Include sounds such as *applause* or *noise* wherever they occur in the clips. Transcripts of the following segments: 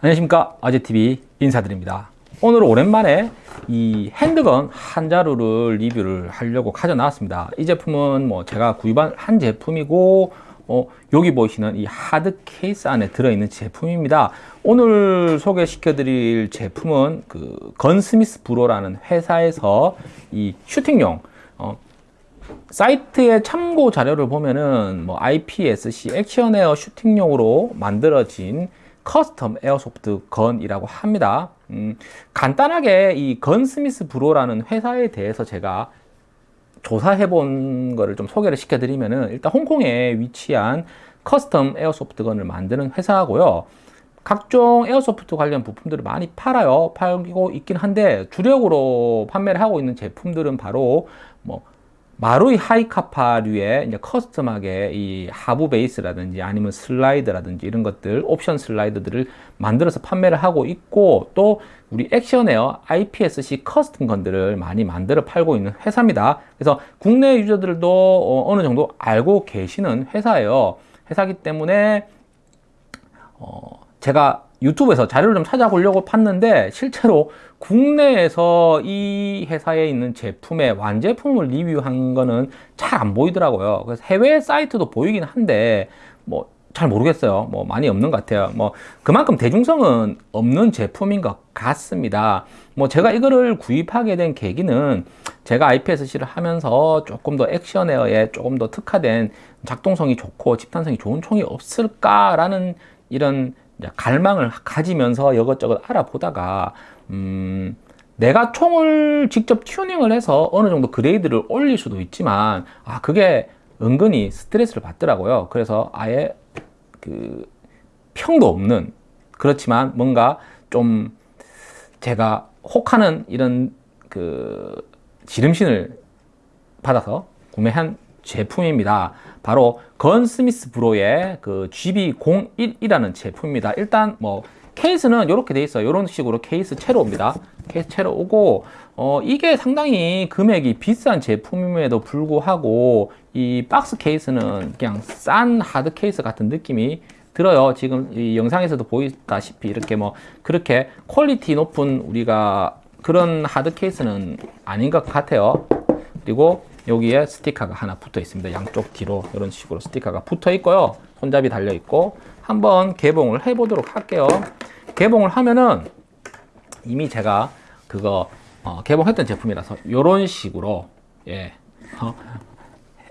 안녕하십니까. 아재TV 인사드립니다. 오늘 오랜만에 이 handgun 한 자루를 리뷰를 하려고 가져 나왔습니다. 이 제품은 뭐 제가 구입한 한 제품이고 어, 여기 보시는 이 하드 케이스 안에 들어있는 제품입니다. 오늘 소개시켜 드릴 제품은 그 Gunsmith Bro라는 회사에서 이 슈팅용 어, 사이트의 참고 자료를 보면은 뭐 IPSC Action Air 슈팅용으로 만들어진 custom airsoft gun이라고 합니다. 음, 간단하게 이 Gunsmith Bro라는 회사에 대해서 제가 조사해 본 거를 좀 소개를 시켜 드리면은 일단 홍콩에 위치한 custom airsoft gun을 만드는 회사고요. 각종 airsoft 관련 부품들을 많이 팔아요. 팔고 있긴 한데 주력으로 판매를 하고 있는 제품들은 바로 뭐 마루이 하이카파류의 이제 custom하게 이 하부 베이스라든지 아니면 슬라이드라든지 이런 것들 옵션 슬라이드들을 만들어서 판매를 하고 있고 또 우리 Action Air IPSC custom gun들을 많이 만들어 팔고 있는 회사입니다. 그래서 국내 유저들도 어, 어느 정도 알고 계시는 회사예요. 회사기 때문에 어, 제가 유튜브에서 자료를 좀 찾아보려고 봤는데 실제로 국내에서 이 회사에 있는 제품의 완제품을 리뷰한 거는 잘 안 보이더라고요. 그래서 해외 사이트도 보이긴 한데 뭐 잘 모르겠어요. 뭐 많이 없는 것 같아요. 뭐 그만큼 대중성은 없는 제품인 것 같습니다. 뭐 제가 이거를 구입하게 된 계기는 제가 IPSC를 하면서 조금 더 액션에어에 조금 더 특화된 작동성이 좋고 집단성이 좋은 총이 없을까 라는 이런 갈망을 가지면서 이것저것 알아보다가 음, 내가 총을 직접 튜닝을 해서 어느 정도 그레이드를 올릴 수도 있지만 아 그게 은근히 스트레스를 받더라고요 그래서 아예 그 평도 없는 그렇지만 뭔가 좀 제가 혹하는 이런 그 지름신을 받아서 구매한 제품입니다. 바로 건 스미스 브로의 그 GB01이라는 제품입니다. 일단 뭐 케이스는 이렇게 돼 있어요. 이런 식으로 케이스 채로 옵니다. 케이스 채로 오고 어 이게 상당히 금액이 비싼 제품임에도 불구하고 이 박스 케이스는 그냥 싼 하드 케이스 같은 느낌이 들어요. 지금 이 영상에서도 보이다시피 이렇게 뭐 그렇게 quality 높은 우리가 그런 하드 케이스는 아닌 것 같아요. 그리고 여기에 스티커가 하나 붙어 있습니다. 양쪽 뒤로 이런 식으로 스티커가 붙어 있고요. 손잡이 달려 있고 한번 개봉을 해 보도록 할게요. 개봉을 하면은 이미 제가 그거 어, 개봉했던 제품이라서 이런 식으로 예. 어,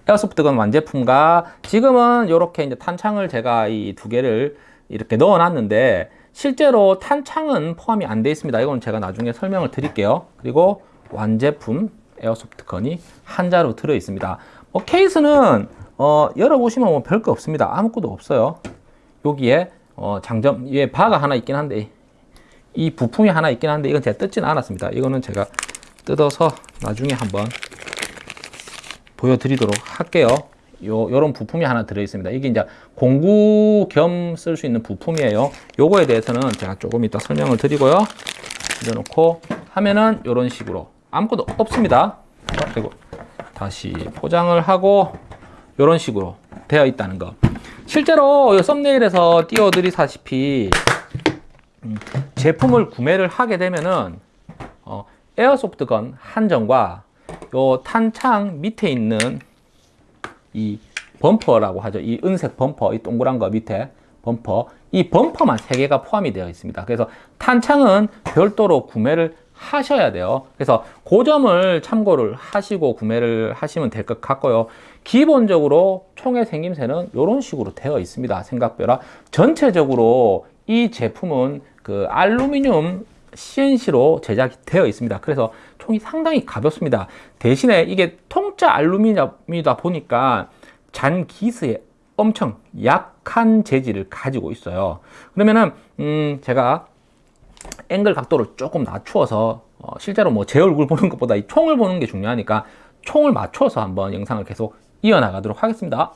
에어소프트건 완제품과 지금은 이렇게 이제 탄창을 제가 이 두 개를 이렇게 넣어 놨는데 실제로 탄창은 포함이 안 되어 있습니다. 이건 제가 나중에 설명을 드릴게요. 그리고 완제품 에어소프트 건이 한 자로 들어 있습니다. 뭐 케이스는 어, 열어보시면 뭐 별거 없습니다. 아무것도 없어요. 여기에 어, 장점 위에 바가 하나 있긴 한데 이 부품이 하나 있긴 한데 이건 제가 뜯지는 않았습니다. 이거는 제가 뜯어서 나중에 한번 보여드리도록 할게요. 요, 요런 부품이 하나 들어 있습니다. 이게 이제 공구 겸 쓸 수 있는 부품이에요. 요거에 대해서는 제가 조금 이따 설명을 드리고요. 넣어놓고 하면은 이런 식으로 아무것도 없습니다. 그리고 다시 포장을 하고 이런 식으로 되어 있다는 거. 실제로 썸네일에서 띄워드리다시피 음, 제품을 구매를 하게 되면은 어, 에어소프트건 한정과 요 탄창 밑에 있는 이 범퍼라고 하죠. 이 은색 범퍼 이 동그란 거 밑에 범퍼. 이 범퍼만 3개가 포함이 되어 있습니다. 그래서 탄창은 별도로 구매를 하셔야 돼요. 그래서 그 점을 참고를 하시고 구매를 하시면 될 것 같고요. 기본적으로 총의 생김새는 이런 식으로 되어 있습니다. 생각보다 전체적으로 이 제품은 그 알루미늄 CNC로 제작이 되어 있습니다. 그래서 총이 상당히 가볍습니다. 대신에 이게 통짜 알루미늄이다 보니까 잔 기스에 엄청 약한 재질을 가지고 있어요. 그러면은 음 제가 앵글 각도를 조금 낮추어서 어, 실제로 뭐 제 얼굴 보는 것보다 이 총을 보는 게 중요하니까 총을 맞춰서 한번 영상을 계속 이어나가도록 하겠습니다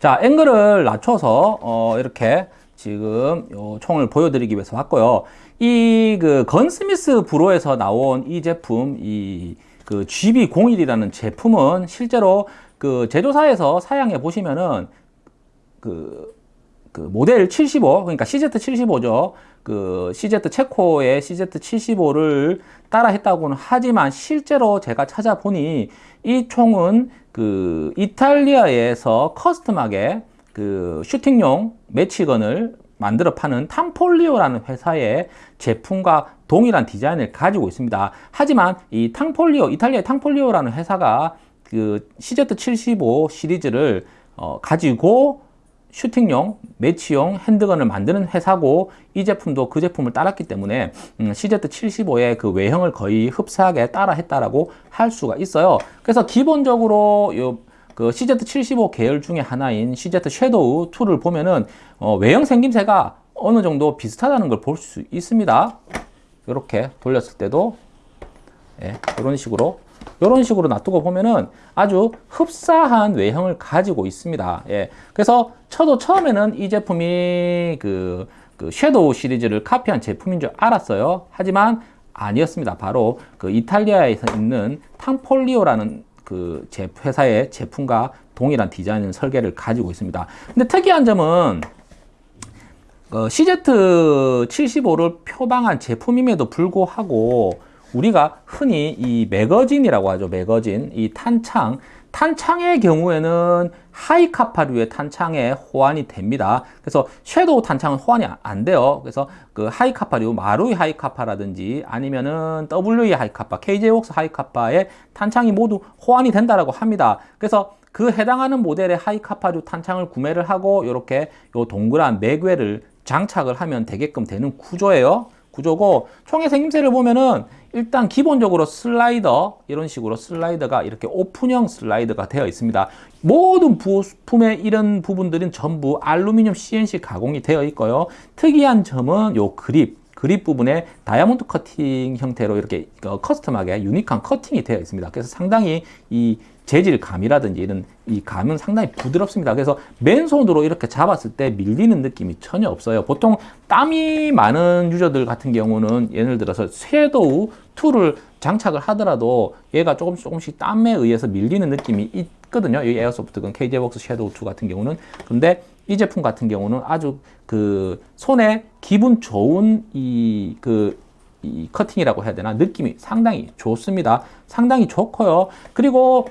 자 앵글을 낮춰서 어, 이렇게 지금 요 총을 보여드리기 위해서 왔고요 이 그 건스미스 브로에서 나온 이 제품 이 그 GB01이라는 제품은 실제로 그 제조사에서 사양해 보시면은 그 그 모델 75 그러니까 CZ75죠. 그 CZ 체코의 CZ75를 따라 했다고는 하지만 실제로 제가 찾아보니 이 총은 그 이탈리아에서 커스텀하게 그 슈팅용 매치건을 만들어 파는 탕폴리오라는 회사의 제품과 동일한 디자인을 가지고 있습니다. 하지만 이 탕폴리오, 이탈리아의 탕폴리오라는 회사가 그 CZ75 시리즈를 어, 가지고 슈팅용, 매치용 핸드건을 만드는 회사고 이 제품도 그 제품을 따랐기 때문에 음, CZ75의 그 외형을 거의 흡사하게 따라 했다라고 할 수가 있어요. 그래서 기본적으로 요, 그 CZ75 계열 중에 하나인 CZ 섀도우 2를 보면은 어, 외형 생김새가 어느 정도 비슷하다는 걸 볼 수 있습니다. 이렇게 돌렸을 때도 예, 이런 식으로 이런 식으로 놔두고 보면은 아주 흡사한 외형을 가지고 있습니다. 예. 그래서 저도 처음에는 이 제품이 그, 그 섀도우 시리즈를 카피한 제품인 줄 알았어요. 하지만 아니었습니다. 바로 그 이탈리아에서 있는 탕폴리오라는 그 제, 회사의 제품과 동일한 디자인 설계를 가지고 있습니다. 근데 특이한 점은 어, CZ75를 표방한 제품임에도 불구하고 우리가 흔히 이 매거진이라고 하죠. 매거진, 이 탄창. 탄창의 경우에는 하이카파류의 탄창에 호환이 됩니다. 그래서 섀도우 탄창은 호환이 안 돼요. 그래서 그 하이카파류, 마루이 하이카파라든지 아니면은 WE 하이카파, KJ웍스 하이카파의 탄창이 모두 호환이 된다라고 합니다. 그래서 그 해당하는 모델의 하이카파류 탄창을 구매를 하고 이렇게 요 동그란 magwell을 장착을 하면 되게끔 되는 구조예요. 구조고 총의 생김새를 보면은 일단 기본적으로 슬라이더 이런 식으로 슬라이더가 이렇게 오픈형 슬라이더가 되어 있습니다. 모든 부품의 이런 부분들은 전부 알루미늄 CNC 가공이 되어 있고요. 특이한 점은 요 그립 그립 부분에 다이아몬드 커팅 형태로 이렇게 어, custom하게 unique한 커팅이 되어 있습니다. 그래서 상당히 이 재질감이라든지 이런 이 감은 상당히 부드럽습니다. 그래서 맨손으로 이렇게 잡았을 때 밀리는 느낌이 전혀 없어요. 보통 땀이 많은 유저들 같은 경우는 예를 들어서 섀도우 2를 장착을 하더라도 얘가 조금씩 조금씩 땀에 의해서 밀리는 느낌이 있거든요. 이 airsoft gun KJ웍스 섀도우 2 같은 경우는. 근데 이 제품 같은 경우는 아주 그 손에 기분 좋은 이그이 커팅이라고 해야 되나 느낌이 상당히 좋습니다. 상당히 좋고요. 그리고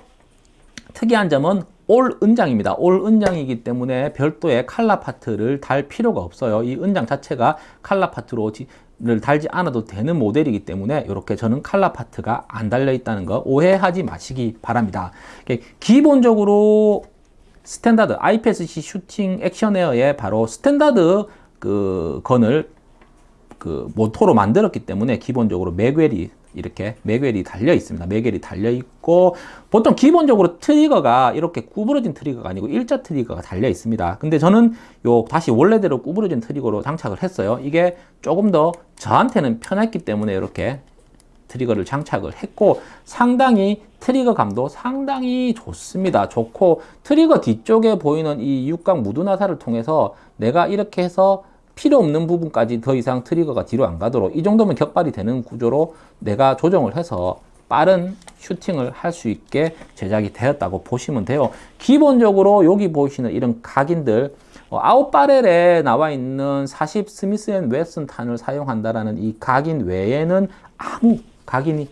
특이한 점은 올 은장입니다. 올 은장이기 때문에 별도의 칼라 파트를 달 필요가 없어요. 이 은장 자체가 칼라 파트로 를 달지 않아도 되는 모델이기 때문에 이렇게 저는 칼라 파트가 안 달려 있다는 거 오해하지 마시기 바랍니다. 기본적으로 스탠다드 IPSC 슈팅 Action Air의 바로 스탠다드 그 gun을 그 모토로 만들었기 때문에 기본적으로 magwell이 이렇게 magwell이 달려 있습니다. magwell이 달려 있고 보통 기본적으로 트리거가 이렇게 구부러진 트리거가 아니고 일자 트리거가 달려 있습니다. 근데 저는 요 다시 원래대로 구부러진 트리거로 장착을 했어요. 이게 조금 더 저한테는 편했기 때문에 이렇게 트리거를 장착을 했고 상당히 트리거 감도 상당히 좋습니다. 좋고 트리거 뒤쪽에 보이는 이 육각 무두나사를 통해서 내가 이렇게 해서 필요 없는 부분까지 더 이상 트리거가 뒤로 안 가도록 이 정도면 격발이 되는 구조로 내가 조정을 해서 빠른 슈팅을 할 수 있게 제작이 되었다고 보시면 돼요. 기본적으로 여기 보시는 이런 각인들 어, out barrel에 나와 있는 40 스미스 앤 웨슨 탄을 사용한다라는 이 각인 외에는 아무 각인이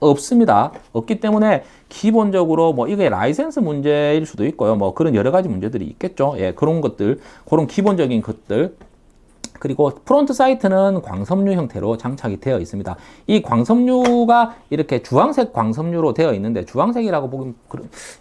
없습니다. 없기 때문에 기본적으로 뭐 이게 라이센스 문제일 수도 있고요. 뭐 그런 여러 가지 문제들이 있겠죠. 예, 그런 것들, 그런 기본적인 것들 그리고 front sight는 광섬유 형태로 장착이 되어 있습니다. 이 광섬유가 이렇게 주황색 광섬유로 되어 있는데 주황색이라고 보면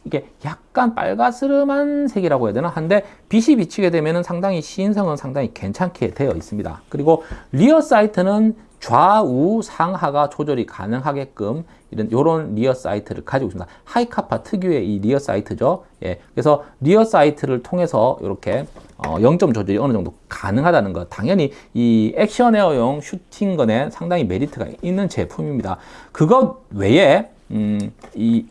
이게 약간 빨가스름한 색이라고 해야 되나 한데 빛이 비치게 되면 상당히 시인성은 상당히 괜찮게 되어 있습니다. 그리고 rear sight는 좌우 상하가 조절이 가능하게끔 이런 요런 rear sight를 가지고 있습니다. 하이카파 특유의 이 rear sight죠. 예. 그래서 rear sight를 통해서 이렇게 어, 0점 조절이 어느 정도 가능하다는 것. 당연히 이 action air용 shooting gun에 상당히 메리트가 있는 제품입니다. 그것 외에 음, 이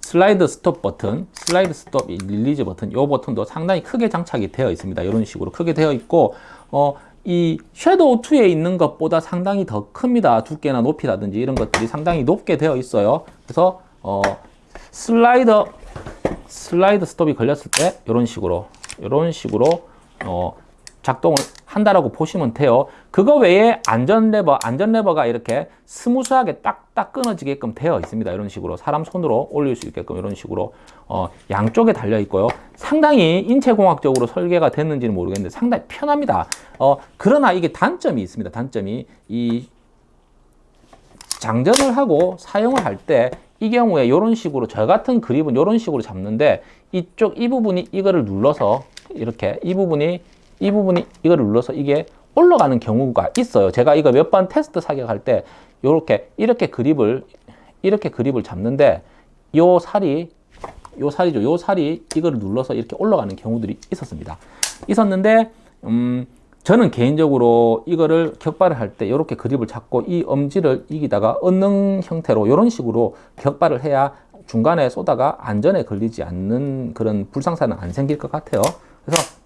슬라이드 스톱 버튼, 슬라이드 스톱 release 버튼, 이 버튼도 상당히 크게 장착이 되어 있습니다. 이런 식으로 크게 되어 있고, 어, 이 섀도우 2에 있는 것보다 상당히 더 큽니다. 두께나 높이라든지 이런 것들이 상당히 높게 되어 있어요. 그래서 어, 슬라이더 슬라이드 스톱이 걸렸을 때 이런 식으로 이런 식으로 어, 작동을 한다라고 보시면 돼요. 그거 외에 안전 레버, 안전 레버가 이렇게 스무스하게 딱딱 끊어지게끔 되어 있습니다. 이런 식으로 사람 손으로 올릴 수 있게끔 이런 식으로 어, 양쪽에 달려 있고요. 상당히 인체공학적으로 설계가 됐는지는 모르겠는데 상당히 편합니다. 어, 그러나 이게 단점이 있습니다. 단점이 이 장전을 하고 사용을 할 때 이 경우에 이런 식으로 저 같은 그립은 이런 식으로 잡는데 이쪽 이 부분이 이거를 눌러서 이렇게 이 부분이 이 부분이 이거를 눌러서 이게 올라가는 경우가 있어요. 제가 이거 몇 번 테스트 사격할 때 이렇게 이렇게 그립을 이렇게 그립을 잡는데 요 살이 요 살이죠. 요 살이 이거를 눌러서 이렇게 올라가는 경우들이 있었습니다. 있었는데 음 저는 개인적으로 이거를 격발을 할 때 이렇게 그립을 잡고 이 엄지를 여기다가 얹는 형태로 이런 식으로 격발을 해야 중간에 쏘다가 안전에 걸리지 않는 그런 불상사는 안 생길 것 같아요. 그래서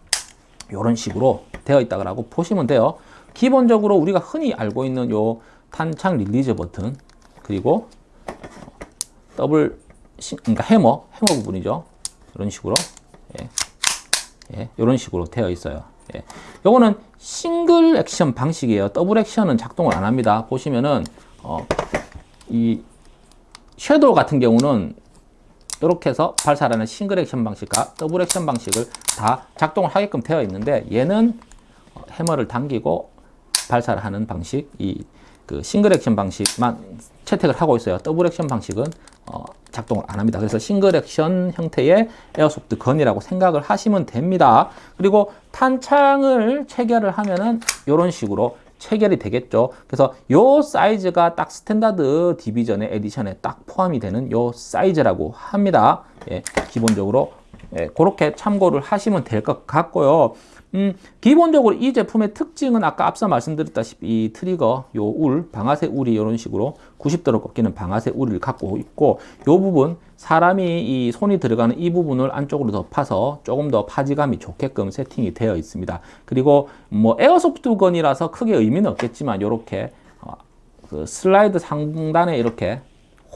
이런 식으로 되어 있다고 보시면 돼요. 기본적으로 우리가 흔히 알고 있는 요 탄창 release 버튼 그리고 더블 그러니까 해머 해머 부분이죠. 이런 식으로 예. 예, 이런 식으로 되어 있어요. 예. 요거는 싱글 액션 방식이에요. 더블 액션은 작동을 안 합니다. 보시면은 어, 이 섀도우 같은 경우는 이렇게 해서 발사하는 싱글 액션 방식과 더블 액션 방식을 다 작동을 하게끔 되어 있는데 얘는 어, 해머를 당기고 발사를 하는 방식, 이 그 싱글 액션 방식만 채택을 하고 있어요. 더블 액션 방식은 어, 작동을 안 합니다. 그래서 싱글 액션 형태의 airsoft gun이라고 생각을 하시면 됩니다. 그리고 탄창을 체결을 하면은 이런 식으로 체결이 되겠죠. 그래서 요 사이즈가 딱 standard division의 edition에 딱 포함이 되는 요 사이즈라고 합니다. 예, 기본적으로 예, 그렇게 참고를 하시면 될 것 같고요. 음, 기본적으로 이 제품의 특징은 아까 앞서 말씀드렸다시피 이 트리거, 요 울, 방아쇠 울이 이런 식으로 90도로 꺾이는 방아쇠 울을 갖고 있고 요 부분 사람이 이 손이 들어가는 이 부분을 안쪽으로 더 파서 조금 더 파지감이 좋게끔 세팅이 되어 있습니다. 그리고 뭐 airsoft gun이라서 크게 의미는 없겠지만 요렇게 어, 그 슬라이드 상단에 이렇게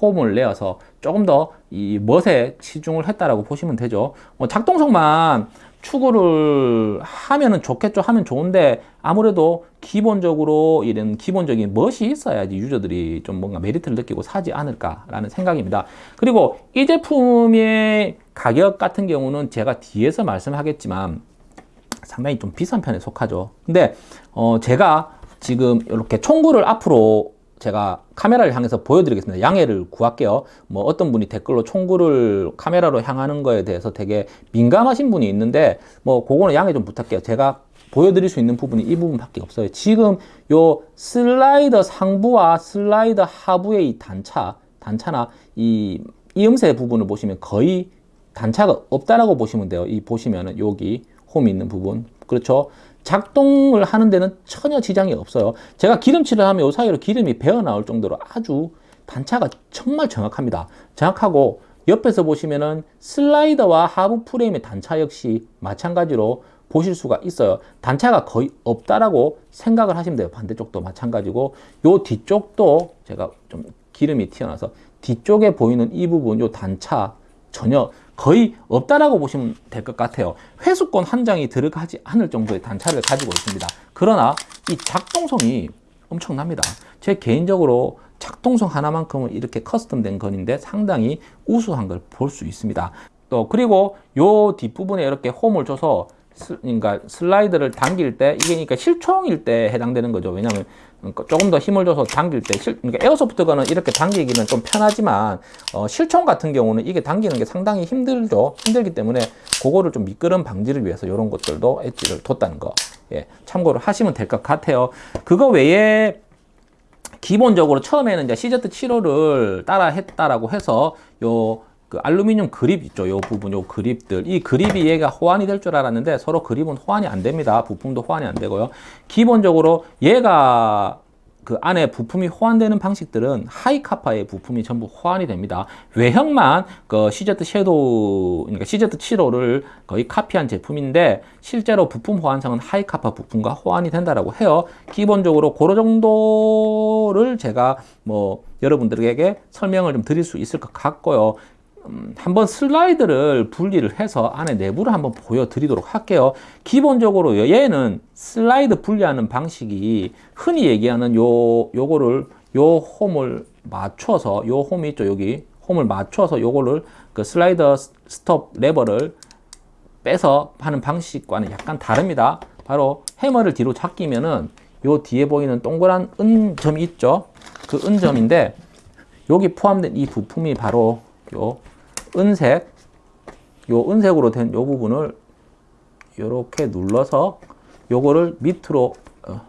홈을 내어서 조금 더 이 멋에 치중을 했다라고 보시면 되죠. 뭐 작동성만 추구를 하면은 좋겠죠. 하면 좋은데 아무래도 기본적으로 이런 기본적인 멋이 있어야지 유저들이 좀 뭔가 메리트를 느끼고 사지 않을까 라는 생각입니다. 그리고 이 제품의 가격 같은 경우는 제가 뒤에서 말씀하겠지만 상당히 좀 비싼 편에 속하죠. 근데 어 제가 지금 이렇게 총구를 앞으로 제가 카메라를 향해서 보여드리겠습니다. 양해를 구할게요. 뭐 어떤 분이 댓글로 총구를 카메라로 향하는 거에 대해서 되게 민감하신 분이 있는데 뭐 그거는 양해 좀 부탁해요. 제가 보여드릴 수 있는 부분이 이 부분밖에 없어요. 지금 요 슬라이더 상부와 슬라이더 하부의 이 단차, 단차나 이 이음새 부분을 보시면 거의 단차가 없다라고 보시면 돼요. 이 보시면은 여기 홈이 있는 부분. 그렇죠? 작동을 하는 데는 전혀 지장이 없어요. 제가 기름칠을 하면 이 사이로 기름이 배어 나올 정도로 아주 단차가 정말 정확합니다. 정확하고 옆에서 보시면은 슬라이더와 하부 프레임의 단차 역시 마찬가지로 보실 수가 있어요. 단차가 거의 없다라고 생각을 하시면 돼요. 반대쪽도 마찬가지고 요 뒤쪽도 제가 좀 기름이 튀어나서 뒤쪽에 보이는 이 부분 요 단차 전혀 거의 없다라고 보시면 될 것 같아요. 회수권 한 장이 들어가지 않을 정도의 단차를 가지고 있습니다. 그러나 이 작동성이 엄청납니다. 제 개인적으로 작동성 하나만큼은 이렇게 커스텀된 건인데 상당히 우수한 걸 볼 수 있습니다. 또 그리고 요 뒷부분에 이렇게 홈을 줘서 그러니까 슬라이드를 당길 때 이게 그러니까 실총일 때 해당되는 거죠. 왜냐하면 그러니까 조금 더 힘을 줘서 당길 때 실, 그러니까 에어소프트건은 이렇게 당기기는 좀 편하지만 어, 실총 같은 경우는 이게 당기는 게 상당히 힘들죠. 힘들기 때문에 그거를 좀 미끄럼 방지를 위해서 이런 것들도 엣지를 뒀다는 거 예, 참고를 하시면 될 것 같아요. 그거 외에 기본적으로 처음에는 이제 CZ 7호를 따라 했다라고 해서 요 그 알루미늄 그립 있죠. 요 부분, 요 그립들. 이 그립이 얘가 호환이 될 줄 알았는데 서로 그립은 호환이 안 됩니다. 부품도 호환이 안 되고요. 기본적으로 얘가 그 안에 부품이 호환되는 방식들은 하이카파의 부품이 전부 호환이 됩니다. 외형만 그 CZ 섀도우, 그러니까 CZ 7호를 거의 카피한 제품인데 실제로 부품 호환성은 하이카파 부품과 호환이 된다라고 해요. 기본적으로 그런 정도를 제가 뭐 여러분들에게 설명을 좀 드릴 수 있을 것 같고요. 음, 한번 슬라이드를 분리를 해서 안에 내부를 한번 보여드리도록 할게요. 기본적으로 얘는 슬라이드 분리하는 방식이 흔히 얘기하는 요 요거를 요 홈을 맞춰서 요 홈이 있죠 여기 홈을 맞춰서 요거를 그 슬라이더 스톱 레버를 빼서 하는 방식과는 약간 다릅니다. 바로 해머를 뒤로 잡기면은 요 뒤에 보이는 동그란 은점이 있죠. 그 은점인데 여기 포함된 이 부품이 바로 요 은색 요 은색으로 된 요 부분을 이렇게 눌러서 요거를 밑으로 어,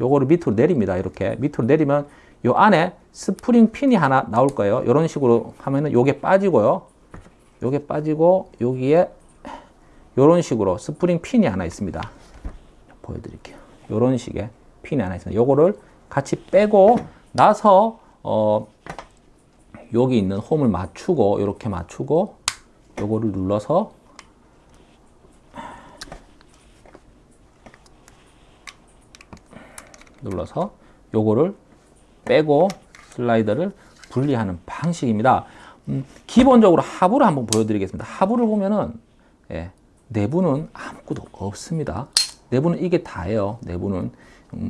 요거를 밑으로 내립니다. 이렇게 밑으로 내리면 요 안에 스프링 핀이 하나 나올 거예요. 이런 식으로 하면은 요게 빠지고요. 요게 빠지고 여기에 요런 식으로 스프링 핀이 하나 있습니다. 보여드릴게요. 요런 식의 핀이 하나 있습니다. 요거를 같이 빼고 나서 어 여기 있는 홈을 맞추고 이렇게 맞추고 요거를 눌러서 눌러서 요거를 빼고 슬라이더를 분리하는 방식입니다. 음, 기본적으로 하부를 한번 보여드리겠습니다. 하부를 보면은 예, 내부는 아무것도 없습니다. 내부는 이게 다예요. 내부는 음,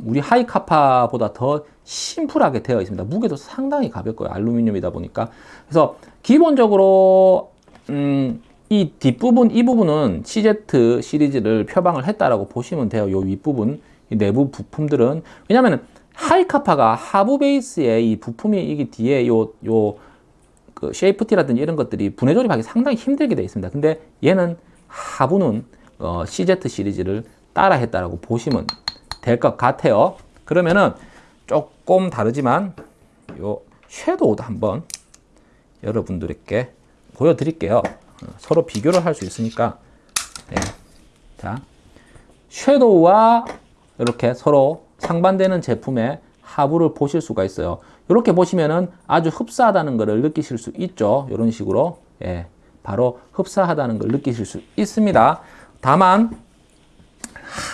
우리 하이카파보다 더 심플하게 되어 있습니다. 무게도 상당히 가볍고요. 알루미늄이다 보니까. 그래서 기본적으로 음, 이 뒷부분, 이 부분은 CZ 시리즈를 표방을 했다라고 보시면 돼요. 요 윗부분, 이 내부 부품들은. 왜냐면은 하이카파가 하부 베이스에 이 부품이 이게 뒤에 요, 요, 그 safety라든지 이런 것들이 분해 조립하기 상당히 힘들게 되어 있습니다. 근데 얘는 하부는 어, CZ 시리즈를 따라 했다라고 보시면 될 것 같아요. 그러면은 조금 다르지만 요 섀도우도 한번 여러분들께 보여드릴게요. 어, 서로 비교를 할 수 있으니까 네. 자 섀도우와 이렇게 서로 상반되는 제품의 하부를 보실 수가 있어요. 이렇게 보시면은 아주 흡사하다는 것을 느끼실 수 있죠. 이런 식으로 예, 바로 흡사하다는 걸 느끼실 수 있습니다. 다만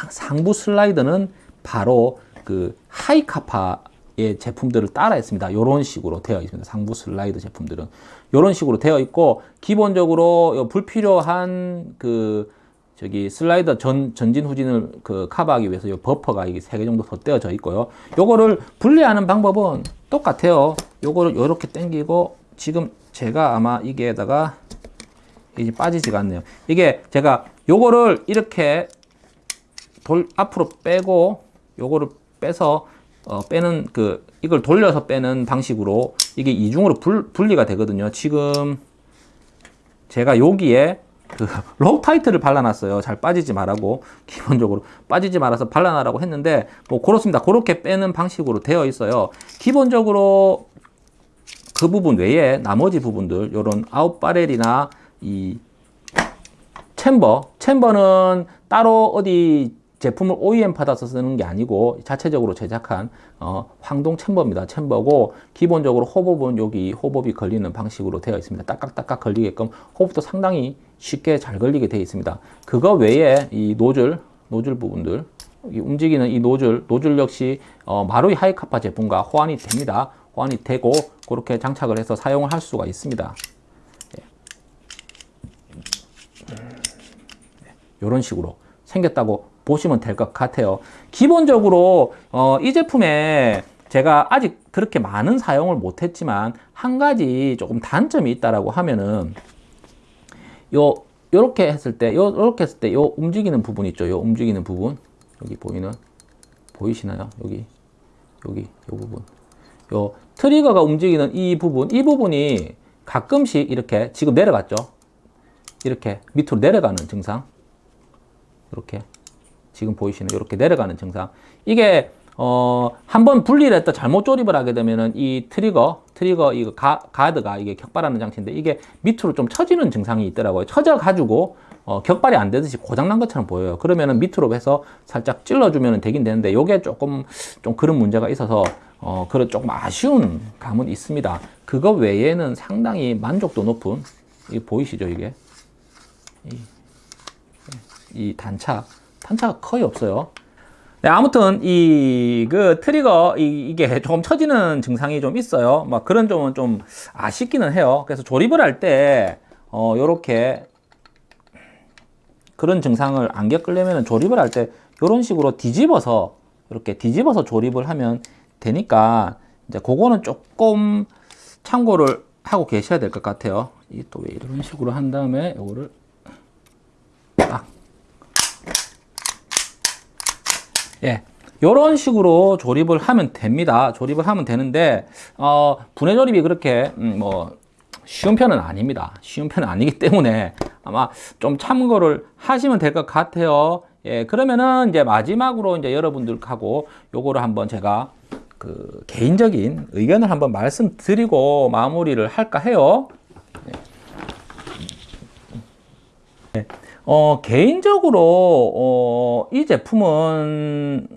상부 슬라이드는 바로 그 하이카파의 제품들을 따라 했습니다. 이런 식으로 되어 있습니다. 상부 슬라이드 제품들은 이런 식으로 되어 있고 기본적으로 불필요한 그 저기 슬라이더 전, 전진 후진을 그 커버하기 위해서 이 버퍼가 이게 세 개 정도 덧대어져 있고요. 요거를 분리하는 방법은 똑같아요. 요거를 이렇게 당기고 지금 제가 아마 여기다가 이제 빠지지가 않네요. 이게 제가 요거를 이렇게 돌 앞으로 빼고 요거를 빼서 어, 빼는 그 이걸 돌려서 빼는 방식으로 이게 이중으로 불, 분리가 되거든요. 지금 제가 여기에 그 *laughs* 록타이트를 발라놨어요. 잘 빠지지 말라고 기본적으로 빠지지 말아서 발라놔라고 했는데 뭐 그렇습니다. 그렇게 빼는 방식으로 되어 있어요. 기본적으로 그 부분 외에 나머지 부분들 이런 아웃바렐이나 이 챔버 챔버는 따로 어디 제품을 OEM 받아서 쓰는 게 아니고 자체적으로 제작한 어, 황동 챔버입니다. 챔버고 기본적으로 호흡은 여기 호흡이 걸리는 방식으로 되어 있습니다. 딱딱딱딱 걸리게끔 호흡도 상당히 쉽게 잘 걸리게 되어 있습니다. 그거 외에 이 노즐 노즐 부분들 움직이는 이 노즐 노즐 역시 어, 마루이 하이카파 제품과 호환이 됩니다. 호환이 되고 그렇게 장착을 해서 사용을 할 수가 있습니다. 이런 예. 식으로 생겼다고 보시면 될 것 같아요. 기본적으로 어, 이 제품에 제가 아직 그렇게 많은 사용을 못했지만 한 가지 조금 단점이 있다라고 하면은 요 요렇게 했을 때 요, 요렇게 했을 때 요 움직이는 부분 있죠. 요 움직이는 부분 여기 보이는 보이시나요? 여기 여기 요 부분 요 트리거가 움직이는 이 부분 이 부분이 가끔씩 이렇게 지금 내려갔죠. 이렇게 밑으로 내려가는 증상 이렇게 지금 보이시는 이렇게 내려가는 증상. 이게 어, 한번 분리를 했다 잘못 조립을 하게 되면은 이 트리거, 트리거 이거 가, 가드가 이게 격발하는 장치인데 이게 밑으로 좀 처지는 증상이 있더라고요. 처져 가지고 어, 격발이 안 되듯이 고장난 것처럼 보여요. 그러면은 밑으로 해서 살짝 찔러주면 되긴 되는데 이게 조금 좀 그런 문제가 있어서 어, 그런 조금 아쉬운 감은 있습니다. 그거 외에는 상당히 만족도 높은 이 보이시죠 이게 이, 이 단차 단차가 거의 없어요. 네, 아무튼 이 그 트리거 이, 게 조금 처지는 증상이 좀 있어요. 막 그런 점은 좀 아쉽기는 해요. 그래서 조립을 할때 어, 요렇게 그런 증상을 안 겪으려면 조립을 할 때 이런 식으로 뒤집어서 이렇게 뒤집어서 조립을 하면 되니까 이제 그거는 조금 참고를 하고 계셔야 될 것 같아요. 이또왜 이런 식으로 한 다음에 요거를 예. 이런 식으로 조립을 하면 됩니다. 조립을 하면 되는데 어, 분해 조립이 그렇게 음, 뭐 쉬운 편은 아닙니다. 쉬운 편은 아니기 때문에 아마 좀 참고를 하시면 될 것 같아요. 예, 그러면은 이제 마지막으로 이제 여러분들하고 요거를 한번 제가 그 개인적인 의견을 한번 말씀드리고 마무리를 할까 해요. 예. 어, 개인적으로 어, 이 제품은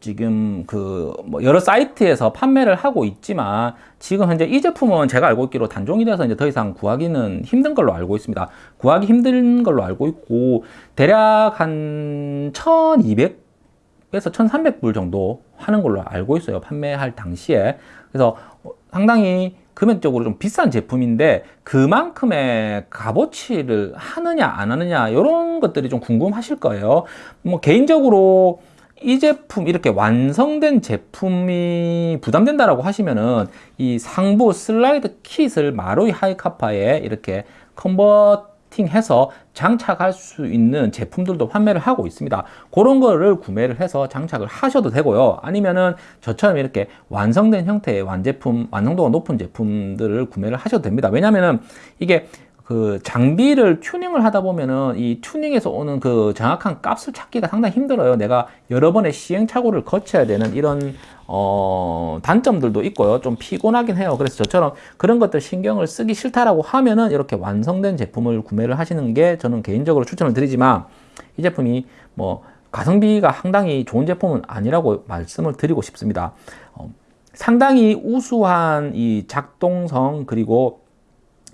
지금 그 뭐 여러 사이트에서 판매를 하고 있지만 지금 현재 이 제품은 제가 알고 있기로 단종이 돼서 이제 더 이상 구하기는 힘든 걸로 알고 있습니다. 구하기 힘든 걸로 알고 있고 대략 한 1200 에서 1300불 정도 하는 걸로 알고 있어요. 판매할 당시에. 그래서 상당히 금액적으로 좀 비싼 제품인데 그만큼의 값어치를 하느냐 안 하느냐 이런 것들이 좀 궁금하실 거예요. 뭐 개인적으로 이 제품 이렇게 완성된 제품이 부담된다라고 하시면은 이 상부 슬라이드 킷을 마루이 하이카파에 이렇게 컨버팅해서 장착할 수 있는 제품들도 판매를 하고 있습니다. 그런 거를 구매를 해서 장착을 하셔도 되고요. 아니면은 저처럼 이렇게 완성된 형태의 완제품, 완성도가 높은 제품들을 구매를 하셔도 됩니다. 왜냐면은 이게 그 장비를 튜닝을 하다 보면은 이 튜닝에서 오는 그 정확한 값을 찾기가 상당히 힘들어요. 내가 여러 번의 시행착오를 거쳐야 되는 이런 어 단점들도 있고요. 좀 피곤하긴 해요. 그래서 저처럼 그런 것들 신경을 쓰기 싫다라고 하면은 이렇게 완성된 제품을 구매를 하시는 게 저는 개인적으로 추천을 드리지만 이 제품이 뭐 가성비가 상당히 좋은 제품은 아니라고 말씀을 드리고 싶습니다. 어, 상당히 우수한 이 작동성 그리고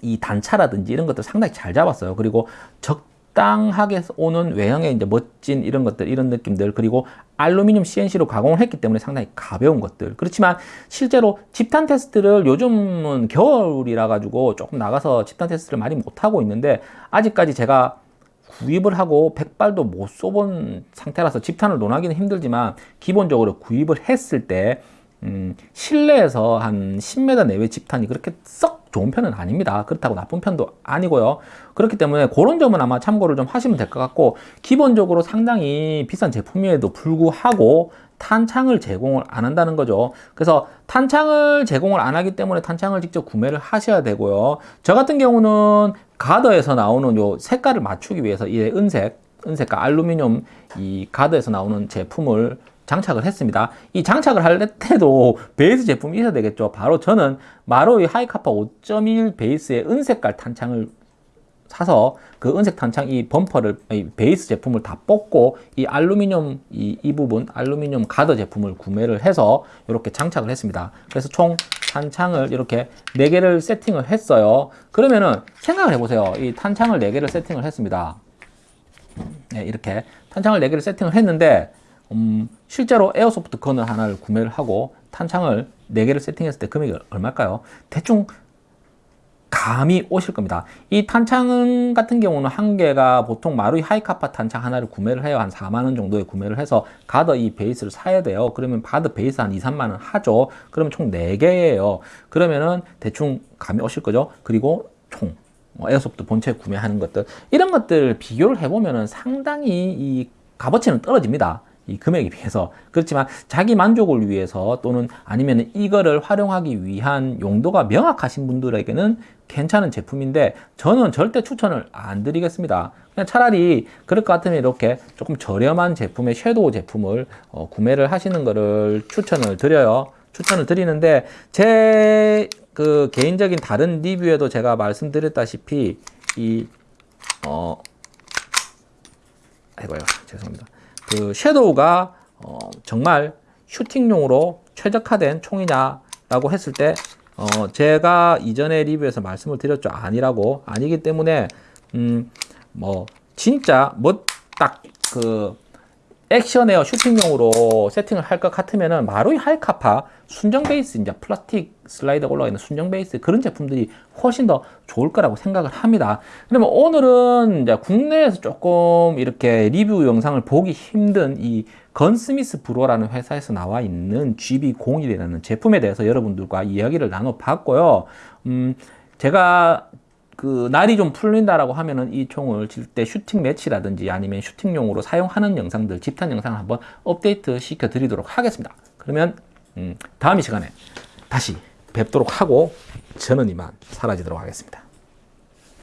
이 단차라든지 이런 것들 상당히 잘 잡았어요. 그리고 적 당하게 오는 외형의 이제 멋진 이런 것들, 이런 느낌들, 그리고 알루미늄 CNC로 가공을 했기 때문에 상당히 가벼운 것들. 그렇지만 실제로 집탄 테스트를 요즘은 겨울이라 가지고 조금 나가서 집탄 테스트를 많이 못 하고 있는데 아직까지 제가 구입을 하고 백발도 못 쏘본 상태라서 집탄을 논하기는 힘들지만 기본적으로 구입을 했을 때 음, 실내에서 한 10m 내외 집탄이 그렇게 썩 좋은 편은 아닙니다. 그렇다고 나쁜 편도 아니고요. 그렇기 때문에 그런 점은 아마 참고를 좀 하시면 될 것 같고 기본적으로 상당히 비싼 제품임에도 불구하고 탄창을 제공을 안 한다는 거죠. 그래서 탄창을 제공을 안 하기 때문에 탄창을 직접 구매를 하셔야 되고요. 저 같은 경우는 가더에서 나오는 요 색깔을 맞추기 위해서 이 은색, 은색과 알루미늄 이 가더에서 나오는 제품을 장착을 했습니다. 이 장착을 할 때도 베이스 제품이 있어야 되겠죠. 바로 저는 마로이 하이카파 5.1 베이스의 은색깔 탄창을 사서 그 은색 탄창 이 범퍼를 이 베이스 제품을 다 뽑고 이 알루미늄 이, 이 부분 알루미늄 가드 제품을 구매를 해서 이렇게 장착을 했습니다. 그래서 총 탄창을 이렇게 4개를 세팅을 했어요. 그러면은 생각을 해보세요. 이 탄창을 4개를 세팅을 했습니다. 네, 이렇게 탄창을 4개를 세팅을 했는데 음, 실제로 airsoft gun을 하나를 구매를 하고 탄창을 4개를 세팅했을 때 금액이 얼마일까요? 대충 감이 오실 겁니다. 이 탄창 같은 경우는 한 개가 보통 마루이 하이카파 탄창 하나를 구매를 해요. 한 4만 원 정도에 구매를 해서 가드 이 베이스를 사야 돼요. 그러면 바드 베이스 한 2, 3만 원 하죠. 그러면 총 4개예요. 그러면은 대충 감이 오실 거죠. 그리고 총뭐 airsoft 본체 구매하는 것들 이런 것들 비교를 해보면은 상당히 이 값어치는 떨어집니다. 이 금액에 비해서. 그렇지만 자기 만족을 위해서 또는 아니면 이거를 활용하기 위한 용도가 명확하신 분들에게는 괜찮은 제품인데 저는 절대 추천을 안 드리겠습니다. 그냥 차라리 그럴 것 같으면 이렇게 조금 저렴한 제품의 섀도우 제품을 어, 구매를 하시는 것을 추천을 드려요. 추천을 드리는데 제 그 개인적인 다른 리뷰에도 제가 말씀드렸다시피 이 어, 아이고요. 죄송합니다 그 섀도우가 어, 정말 슈팅용으로 최적화된 총이냐라고 했을 때 어, 제가 이전에 리뷰에서 말씀을 드렸죠. 아니라고. 아니기 때문에 음, 뭐 진짜 뭐 딱 그 action air 슈팅용으로 세팅을 할 것 같으면은 마루이 하이카파 순정 베이스 이제 플라스틱 슬라이드가 올라가 있는 순정 베이스 그런 제품들이 훨씬 더 좋을 거라고 생각을 합니다. 그러면 오늘은 이제 국내에서 조금 이렇게 리뷰 영상을 보기 힘든 이 건스미스 브로라는 회사에서 나와 있는 GB01이라는 제품에 대해서 여러분들과 이야기를 나눠 봤고요. 음, 제가 그 날이 좀 풀린다라고 하면은 이 총을 실제 슈팅 매치라든지 아니면 슈팅용으로 사용하는 영상들 집탄 영상을 한번 업데이트 시켜 드리도록 하겠습니다. 그러면 음, 다음 이 시간에 다시 뵙도록 하고 저는 이만 사라지도록 하겠습니다.